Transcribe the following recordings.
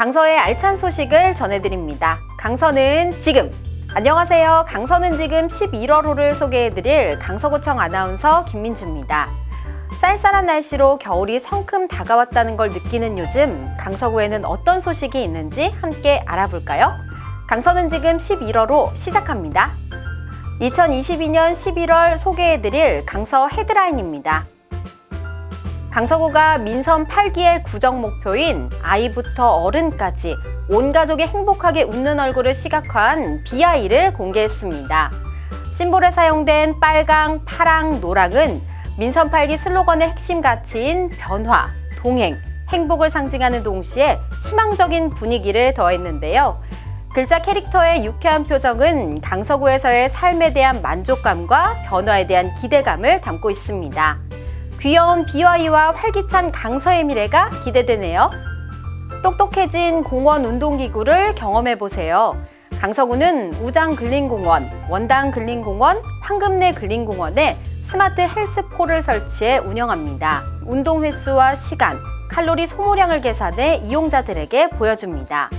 강서의 알찬 소식을 전해드립니다. 강서는 지금! 안녕하세요. 강서는 지금 11월호를 소개해드릴 강서구청 아나운서 김민주입니다. 쌀쌀한 날씨로 겨울이 성큼 다가왔다는 걸 느끼는 요즘 강서구에는 어떤 소식이 있는지 함께 알아볼까요? 강서는 지금 11월호 시작합니다. 2022년 11월 소개해드릴 강서 헤드라인입니다. 강서구가 민선 8기의 구정 목표인 아이부터 어른까지 온 가족이 행복하게 웃는 얼굴을 시각화한 BI를 공개했습니다. 심볼에 사용된 빨강, 파랑, 노랑은 민선 8기 슬로건의 핵심 가치인 변화, 동행, 행복을 상징하는 동시에 희망적인 분위기를 더했는데요. 글자 캐릭터의 유쾌한 표정은 강서구에서의 삶에 대한 만족감과 변화에 대한 기대감을 담고 있습니다. 귀여운 BY와 활기찬 강서의 미래가 기대되네요. 똑똑해진 공원 운동기구를 경험해보세요. 강서구는 우장 근린공원, 원당 근린공원, 황금내 근린공원에 스마트 헬스폴을 설치해 운영합니다. 운동 횟수와 시간, 칼로리 소모량을 계산해 이용자들에게 보여줍니다.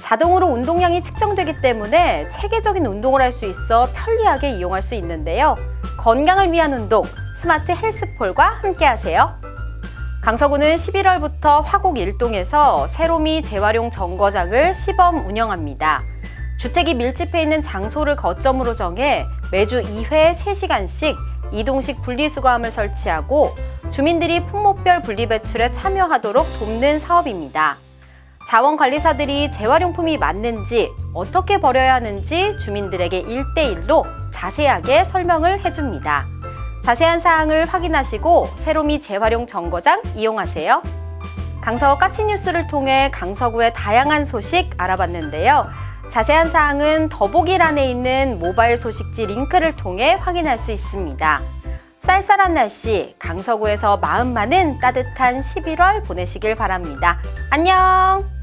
자동으로 운동량이 측정되기 때문에 체계적인 운동을 할 수 있어 편리하게 이용할 수 있는데요. 건강을 위한 운동, 스마트 헬스폴과 함께하세요. 강서구는 11월부터 화곡 일동에서 세로미 재활용 정거장을 시범 운영합니다. 주택이 밀집해 있는 장소를 거점으로 정해 매주 2회 3시간씩 이동식 분리수거함을 설치하고 주민들이 품목별 분리배출에 참여하도록 돕는 사업입니다. 자원관리사들이 재활용품이 맞는지 어떻게 버려야 하는지 주민들에게 1대1로 자세하게 설명을 해줍니다. 자세한 사항을 확인하시고 세로미 재활용 정거장 이용하세요. 강서 까치뉴스를 통해 강서구의 다양한 소식 알아봤는데요. 자세한 사항은 더보기란에 있는 모바일 소식지 링크를 통해 확인할 수 있습니다. 쌀쌀한 날씨, 강서구에서 마음만은 따뜻한 11월 보내시길 바랍니다. 안녕!